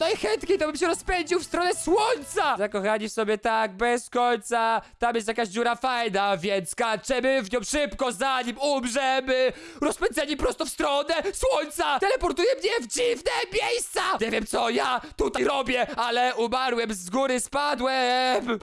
Najchętniej to bym się rozpędził w stronę słońca! Zakochani w sobie tak, bez końca. Tam jest jakaś dziura fajna, więc skaczemy w nią szybko, zanim umrzemy. Rozpędzeni prosto w stronę słońca! Teleportuje mnie w dziwne miejsca! Nie wiem co ja tutaj robię, ale umarłem, z góry spadłem!